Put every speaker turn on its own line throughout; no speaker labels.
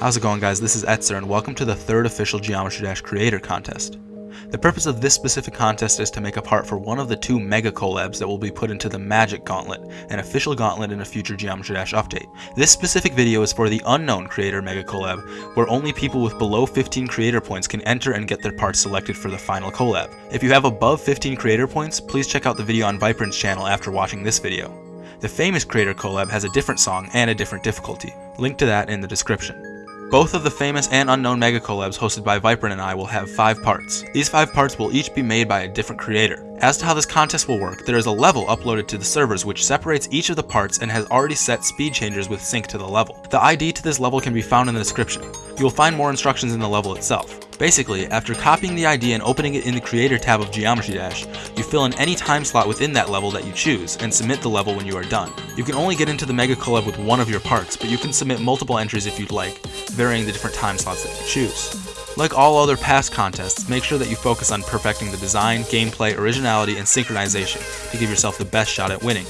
How's it going guys, this is Etzer and welcome to the third official Geometry Dash Creator Contest. The purpose of this specific contest is to make a part for one of the two mega collabs that will be put into the Magic Gauntlet, an official gauntlet in a future Geometry Dash update. This specific video is for the Unknown Creator Mega Collab, where only people with below 15 creator points can enter and get their parts selected for the final collab. If you have above 15 creator points, please check out the video on Viprin's channel after watching this video. The famous creator collab has a different song and a different difficulty. Link to that in the description. Both of the famous and unknown mega collabs hosted by Viprin and I will have 5 parts. These 5 parts will each be made by a different creator. As to how this contest will work, there is a level uploaded to the servers which separates each of the parts and has already set speed changers with sync to the level. The ID to this level can be found in the description. You will find more instructions in the level itself. Basically, after copying the ID and opening it in the Creator tab of Geometry Dash, fill in any time slot within that level that you choose, and submit the level when you are done. You can only get into the Mega Collab with one of your parts, but you can submit multiple entries if you'd like, varying the different time slots that you choose. Like all other past contests, make sure that you focus on perfecting the design, gameplay, originality, and synchronization to give yourself the best shot at winning.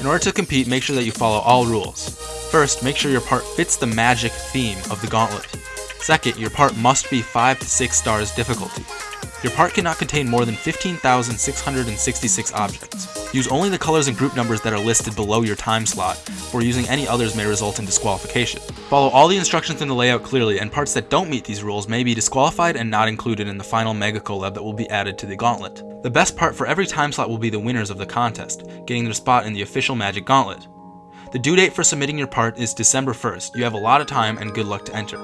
In order to compete, make sure that you follow all rules. First, make sure your part fits the magic theme of the gauntlet. Second, your part must be 5 to 6 stars difficulty. Your part cannot contain more than 15,666 objects. Use only the colors and group numbers that are listed below your time slot, or using any others may result in disqualification. Follow all the instructions in the layout clearly, and parts that don't meet these rules may be disqualified and not included in the final Mega Collab that will be added to the gauntlet. The best part for every time slot will be the winners of the contest, getting their spot in the official Magic Gauntlet. The due date for submitting your part is December 1st. You have a lot of time and good luck to enter.